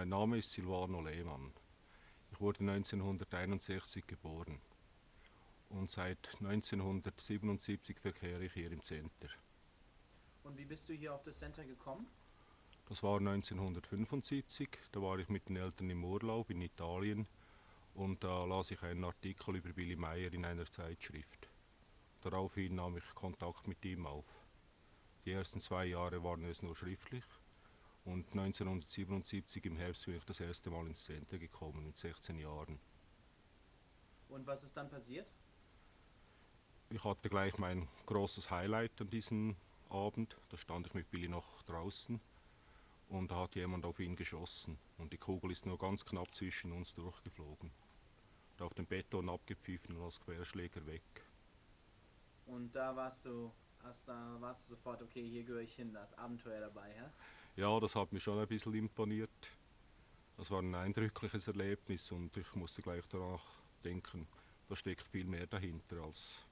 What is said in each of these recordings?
Mein Name ist Silvano Lehmann. Ich wurde 1961 geboren und seit 1977 verkehre ich hier im Center. Und wie bist du hier auf das Center gekommen? Das war 1975, da war ich mit den Eltern im Urlaub in Italien und da las ich einen Artikel über Billy Meyer in einer Zeitschrift. Daraufhin nahm ich Kontakt mit ihm auf. Die ersten zwei Jahre waren es nur schriftlich und 1977 im Herbst bin ich das erste Mal ins Center gekommen mit 16 Jahren. Und was ist dann passiert? Ich hatte gleich mein großes Highlight an diesem Abend. Da stand ich mit Billy noch draußen und da hat jemand auf ihn geschossen und die Kugel ist nur ganz knapp zwischen uns durchgeflogen. Und auf dem Beton abgepfiffen und als Querschläger weg. Und da warst du, hast, da warst du sofort, okay, hier gehöre ich hin, da ist Abenteuer dabei, ja? Ja, das hat mich schon ein bisschen imponiert. Das war ein eindrückliches Erlebnis und ich musste gleich danach denken, da steckt viel mehr dahinter als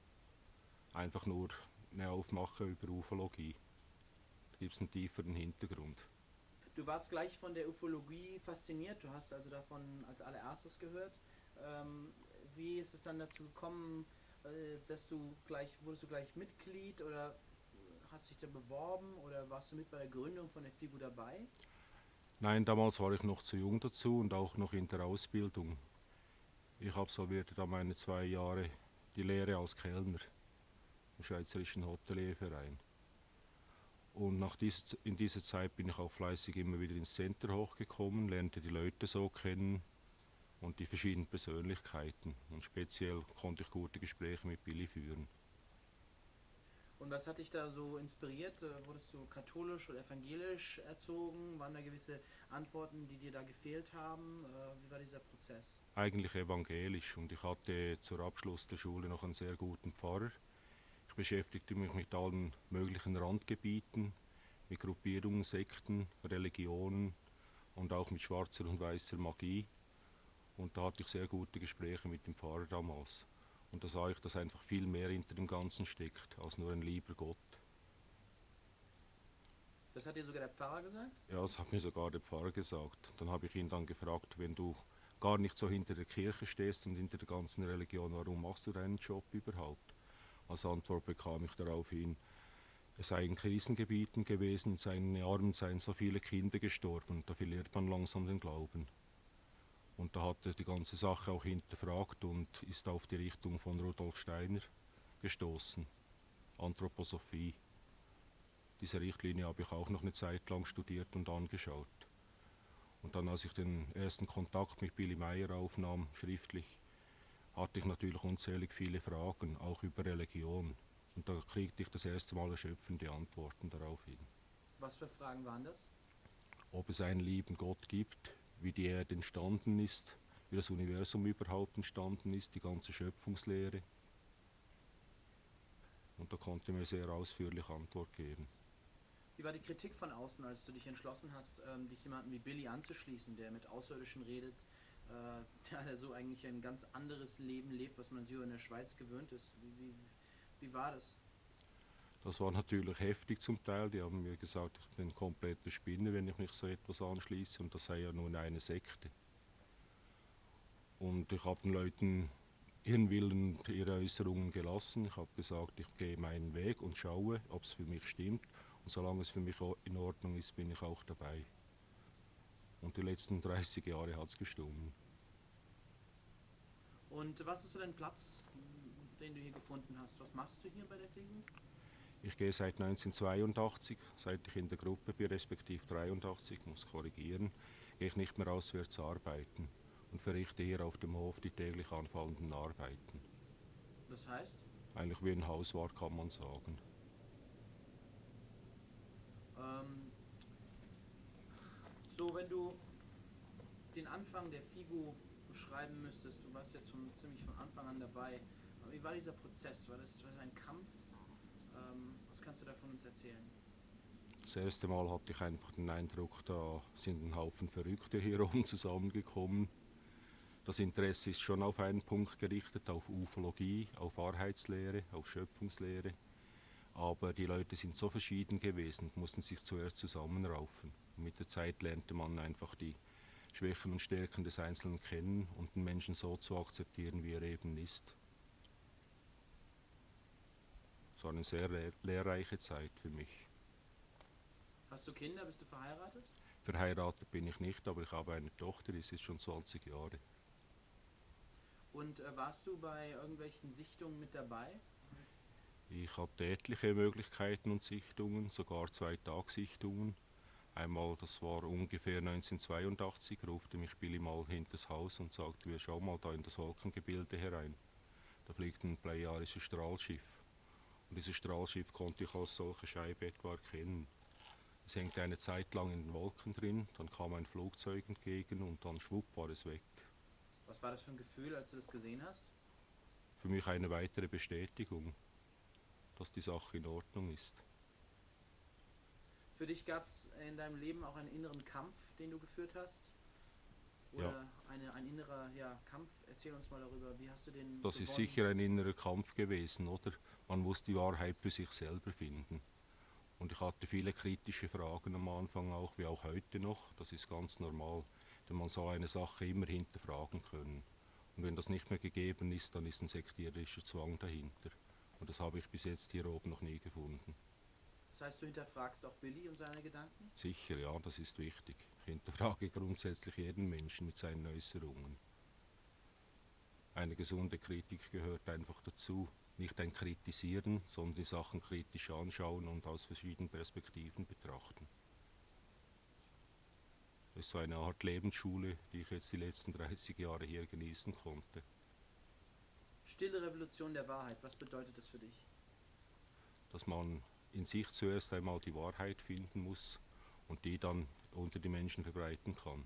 einfach nur eine Aufmache über Ufologie. Da gibt es einen tieferen Hintergrund. Du warst gleich von der Ufologie fasziniert, du hast also davon als allererstes gehört. Ähm, wie ist es dann dazu gekommen, äh, dass du gleich, wurdest du gleich Mitglied oder hast dich da beworben oder warst du mit bei der Gründung von der FIBU dabei? Nein, damals war ich noch zu jung dazu und auch noch in der Ausbildung. Ich absolvierte da meine zwei Jahre die Lehre als Kellner im Schweizerischen Hotelierverein. Und nach dieser, in dieser Zeit bin ich auch fleißig immer wieder ins Center hochgekommen, lernte die Leute so kennen und die verschiedenen Persönlichkeiten. Und speziell konnte ich gute Gespräche mit Billy führen. Und was hat dich da so inspiriert? Äh, Wurdest du katholisch oder evangelisch erzogen? Waren da gewisse Antworten, die dir da gefehlt haben? Äh, Wie war dieser Prozess? Eigentlich evangelisch und ich hatte zur Abschluss der Schule noch einen sehr guten Pfarrer. Ich beschäftigte mich mit allen möglichen Randgebieten, mit Gruppierungen, Sekten, Religionen und auch mit schwarzer und weißer Magie. Und da hatte ich sehr gute Gespräche mit dem Pfarrer damals. Und da sah ich, dass einfach viel mehr hinter dem Ganzen steckt, als nur ein lieber Gott. Das hat dir sogar der Pfarrer gesagt? Ja, das hat mir sogar der Pfarrer gesagt. Dann habe ich ihn dann gefragt, wenn du gar nicht so hinter der Kirche stehst und hinter der ganzen Religion, warum machst du deinen Job überhaupt? Als Antwort bekam ich daraufhin, es sei in Krisengebieten gewesen, in seinen Armen seien so viele Kinder gestorben, da verliert man langsam den Glauben. Und da hat er die ganze Sache auch hinterfragt und ist auf die Richtung von Rudolf Steiner gestoßen. Anthroposophie. Diese Richtlinie habe ich auch noch eine Zeit lang studiert und angeschaut. Und dann, als ich den ersten Kontakt mit Billy Meyer aufnahm, schriftlich, hatte ich natürlich unzählig viele Fragen, auch über Religion. Und da kriegte ich das erste Mal erschöpfende Antworten darauf hin. Was für Fragen waren das? Ob es einen lieben Gott gibt, wie die Erde entstanden ist, wie das Universum überhaupt entstanden ist, die ganze Schöpfungslehre. Und da konnte mir sehr ausführlich Antwort geben. Wie war die Kritik von außen, als du dich entschlossen hast, ähm, dich jemandem wie Billy anzuschließen, der mit Außerirdischen redet, äh, der so eigentlich ein ganz anderes Leben lebt, was man sich in der Schweiz gewöhnt ist? Wie, wie, wie war das? Das war natürlich heftig zum Teil. Die haben mir gesagt, ich bin ein kompletter Spinner, wenn ich mich so etwas anschließe und das sei ja nun eine Sekte. Und ich habe den Leuten ihren Willen und ihre Äußerungen gelassen. Ich habe gesagt, ich gehe meinen Weg und schaue, ob es für mich stimmt. Und solange es für mich in Ordnung ist, bin ich auch dabei. Und die letzten 30 Jahre hat es gestummen. Und was ist so dein Platz, den du hier gefunden hast? Was machst du hier bei der FIGU? Ich gehe seit 1982, seit ich in der Gruppe bin, respektive 83, muss korrigieren, gehe ich nicht mehr auswärts arbeiten und verrichte hier auf dem Hof die täglich anfallenden Arbeiten. Das heißt? Eigentlich wie ein Hauswart kann man sagen. Ähm, so, wenn du den Anfang der FIGU beschreiben müsstest, du warst jetzt schon ziemlich von Anfang an dabei, wie war dieser Prozess? War das, war das ein Kampf? Kannst du da von uns erzählen? Das erste Mal hatte ich einfach den Eindruck, da sind ein Haufen Verrückte hier oben zusammengekommen. Das Interesse ist schon auf einen Punkt gerichtet, auf Ufologie, auf Wahrheitslehre, auf Schöpfungslehre. Aber die Leute sind so verschieden gewesen, mussten sich zuerst zusammenraufen. Und mit der Zeit lernte man einfach die Schwächen und Stärken des Einzelnen kennen und den Menschen so zu akzeptieren, wie er eben ist. Es war eine sehr lehr lehrreiche Zeit für mich. Hast du Kinder? Bist du verheiratet? Verheiratet bin ich nicht, aber ich habe eine Tochter, die ist schon 20 Jahre. Und äh, warst du bei irgendwelchen Sichtungen mit dabei? Ich hatte etliche Möglichkeiten und Sichtungen, sogar zwei Tagsichtungen. Einmal, das war ungefähr 1982, rufte mich Billy mal hinters Haus und sagte, wir schau mal da in das Wolkengebilde herein. Da fliegt ein plejarisches Strahlschiff. Und dieses Strahlschiff konnte ich als solche Scheibe etwa erkennen. Es hängte eine Zeit lang in den Wolken drin, dann kam ein Flugzeug entgegen und dann schwupp war es weg. Was war das für ein Gefühl, als du das gesehen hast? Für mich eine weitere Bestätigung, dass die Sache in Ordnung ist. Für dich gab es in deinem Leben auch einen inneren Kampf, den du geführt hast? Oder Ja. eine, ein innerer ja, Kampf? Erzähl uns mal darüber. Wie hast du den Das ist gewonnen? sicher ein innerer Kampf gewesen, oder? Man muss die Wahrheit für sich selber finden. Und ich hatte viele kritische Fragen am Anfang auch, wie auch heute noch. Das ist ganz normal, denn man soll eine Sache immer hinterfragen können. Und wenn das nicht mehr gegeben ist, dann ist ein sektierischer Zwang dahinter. Und das habe ich bis jetzt hier oben noch nie gefunden. Das heißt, du hinterfragst auch Billy und seine Gedanken? Sicher, ja, das ist wichtig. Ich hinterfrage grundsätzlich jeden Menschen mit seinen Äußerungen. Eine gesunde Kritik gehört einfach dazu. Nicht ein Kritisieren, sondern die Sachen kritisch anschauen und aus verschiedenen Perspektiven betrachten. Das ist so eine Art Lebensschule, die ich jetzt die letzten 30 Jahre hier genießen konnte. Stille Revolution der Wahrheit, was bedeutet das für dich? Dass man in sich zuerst einmal die Wahrheit finden muss und die dann unter die Menschen verbreiten kann.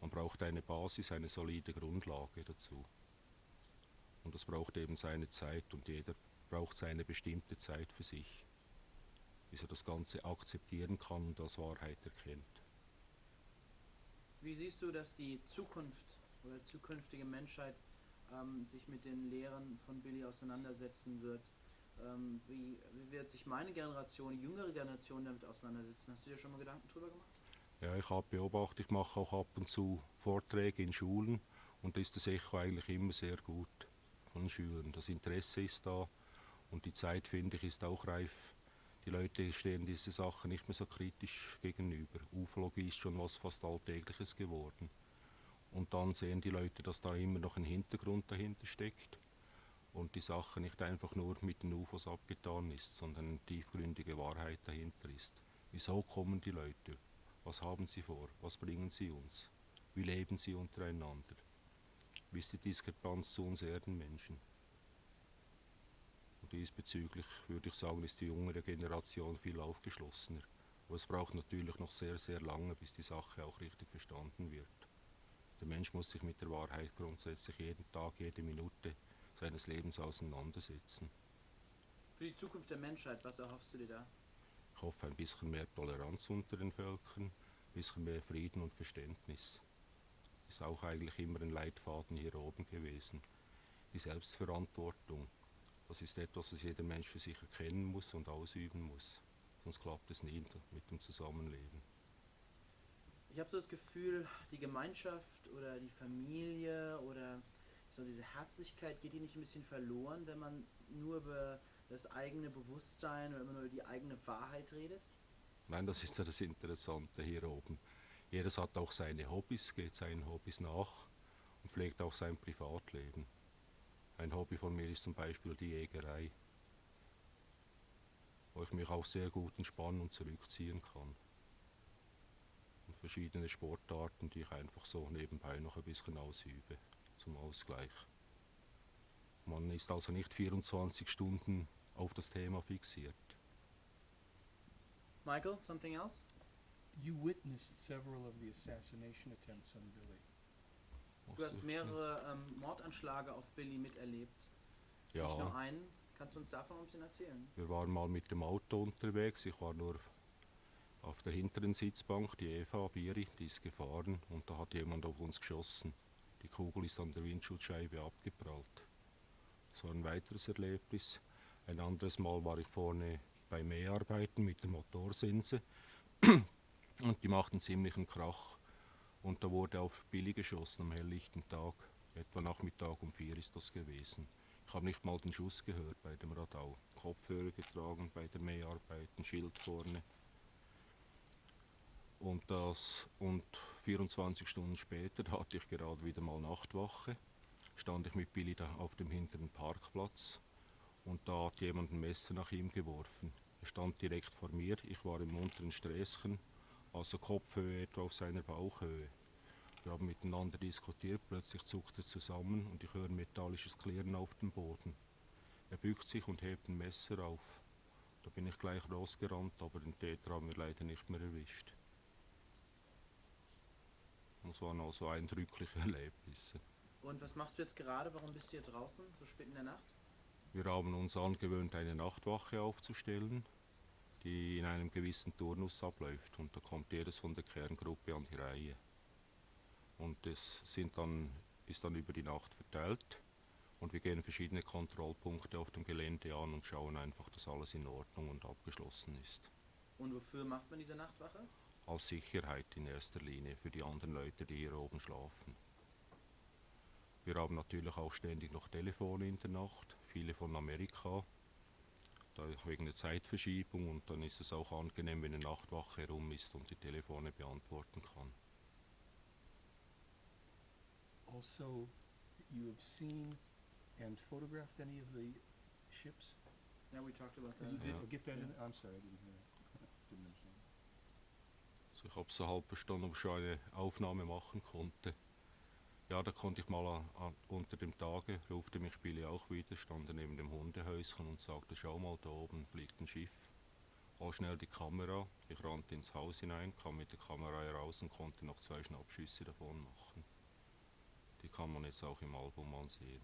Man braucht eine Basis, eine solide Grundlage dazu. Und das braucht eben seine Zeit und jeder braucht seine bestimmte Zeit für sich, bis er das Ganze akzeptieren kann und als Wahrheit erkennt. Wie siehst du, dass die Zukunft oder zukünftige Menschheit ähm, sich mit den Lehren von Billy auseinandersetzen wird? Ähm, wie, wie wird sich meine Generation, die jüngere Generation damit auseinandersetzen? Hast du dir schon mal Gedanken drüber gemacht? Ja, ich habe beobachtet, ich mache auch ab und zu Vorträge in Schulen und da ist das Echo eigentlich immer sehr gut von Schülern. Das Interesse ist da und die Zeit, finde ich, ist auch reif. Die Leute stehen diese Sachen nicht mehr so kritisch gegenüber. Ufologie ist schon was fast Alltägliches geworden. Und dann sehen die Leute, dass da immer noch ein Hintergrund dahinter steckt und die Sache nicht einfach nur mit den UFOs abgetan ist, sondern eine tiefgründige Wahrheit dahinter ist. Wieso kommen die Leute? Was haben sie vor? Was bringen sie uns? Wie leben sie untereinander? Wie ist die Diskrepanz zu uns Erdenmenschen? Und diesbezüglich würde ich sagen, ist die jüngere Generation viel aufgeschlossener. Aber es braucht natürlich noch sehr, sehr lange, bis die Sache auch richtig verstanden wird. Der Mensch muss sich mit der Wahrheit grundsätzlich jeden Tag, jede Minute seines Lebens auseinandersetzen. Für die Zukunft der Menschheit, was erhoffst du dir da? Ich hoffe ein bisschen mehr Toleranz unter den Völkern, ein bisschen mehr Frieden und Verständnis. Ist auch eigentlich immer ein Leitfaden hier oben gewesen. Die Selbstverantwortung, das ist etwas, das jeder Mensch für sich erkennen muss und ausüben muss. Sonst klappt es nie mit dem Zusammenleben. Ich habe so das Gefühl, die Gemeinschaft oder die Familie oder so diese Herzlichkeit geht die nicht ein bisschen verloren, wenn man nur über das eigene Bewusstsein oder immer nur über die eigene Wahrheit redet? Nein, das ist ja das Interessante hier oben. Jedes hat auch seine Hobbys, geht seinen Hobbys nach und pflegt auch sein Privatleben. Ein Hobby von mir ist zum Beispiel die Jägerei, wo ich mich auch sehr gut entspannen und zurückziehen kann. Und verschiedene Sportarten, die ich einfach so nebenbei noch ein bisschen ausübe, zum Ausgleich. Man ist also nicht 24 Stunden auf das Thema fixiert. Michael, something else? You witnessed several of the assassination attempts on Billy. Du hast mehrere ähm, Mordanschläge auf Billy miterlebt. Nicht nur Ja, einen. Kannst du uns davon ein bisschen erzählen? wir waren mal mit dem Auto unterwegs. Ich war nur auf der hinteren Sitzbank, die Eva Biri, die ist gefahren und da hat jemand auf uns geschossen. Die Kugel ist an der Windschutzscheibe abgeprallt. Das war ein weiteres Erlebnis. Ein anderes Mal war ich vorne bei Mäharbeiten mit der Motorsense und die machten ziemlichen Krach. Und da wurde auf Billy geschossen am helllichten Tag. Etwa Nachmittag um vier ist das gewesen. Ich habe nicht mal den Schuss gehört bei dem Radau. Kopfhörer getragen bei der Mäharbeit, ein Schild vorne. Und, das, und 24 Stunden später hatte ich gerade wieder mal Nachtwache. Stand ich mit Billy da auf dem hinteren Parkplatz und da hat jemand ein Messer nach ihm geworfen. Er stand direkt vor mir, ich war im unteren Sträßchen, also Kopfhöhe etwa auf seiner Bauchhöhe. Wir haben miteinander diskutiert, plötzlich zuckt er zusammen und ich höre ein metallisches Klirren auf dem Boden. Er bückt sich und hebt ein Messer auf. Da bin ich gleich losgerannt, aber den Täter haben wir leider nicht mehr erwischt. Das waren also eindrückliche Erlebnisse. Und was machst du jetzt gerade? Warum bist du hier draußen, so spät in der Nacht? Wir haben uns angewöhnt, eine Nachtwache aufzustellen, die in einem gewissen Turnus abläuft. Und da kommt jedes von der Kerngruppe an die Reihe. Und das sind dann, ist dann über die Nacht verteilt. Und wir gehen verschiedene Kontrollpunkte auf dem Gelände an und schauen einfach, dass alles in Ordnung und abgeschlossen ist. Und wofür macht man diese Nachtwache? Als Sicherheit in erster Linie für die anderen Leute, die hier oben schlafen. Wir haben natürlich auch ständig noch Telefone in der Nacht, viele von Amerika, da wegen der Zeitverschiebung und dann ist es auch angenehm, wenn eine Nachtwache herum ist und die Telefone beantworten kann. Also, you have seen and photographed any of the ships? Ja, we talked about You that. did, Ja. oh, get that in, I'm sorry, I didn't hear that. Didn't understand. Also ich habe so halb verstanden, ob ich schon eine Aufnahme machen konnte. Ja, da konnte ich mal an, an, unter dem Tage, rufte mich Billy auch wieder, stand neben dem Hundehäuschen und sagte, schau mal, da oben fliegt ein Schiff. Hol schnell die Kamera. Ich rannte ins Haus hinein, kam mit der Kamera heraus und konnte noch zwei Schnappschüsse davon machen. Die kann man jetzt auch im Album ansehen.